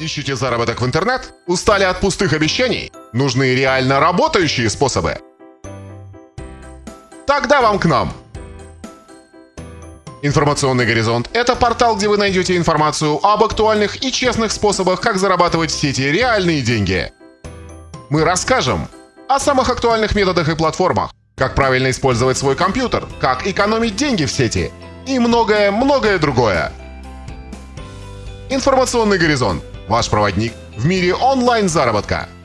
Ищите заработок в интернет? Устали от пустых обещаний? Нужны реально работающие способы? Тогда вам к нам! Информационный горизонт – это портал, где вы найдете информацию об актуальных и честных способах, как зарабатывать в сети реальные деньги. Мы расскажем о самых актуальных методах и платформах, как правильно использовать свой компьютер, как экономить деньги в сети и многое-многое другое. Информационный горизонт – ваш проводник в мире онлайн-заработка –